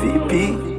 VP.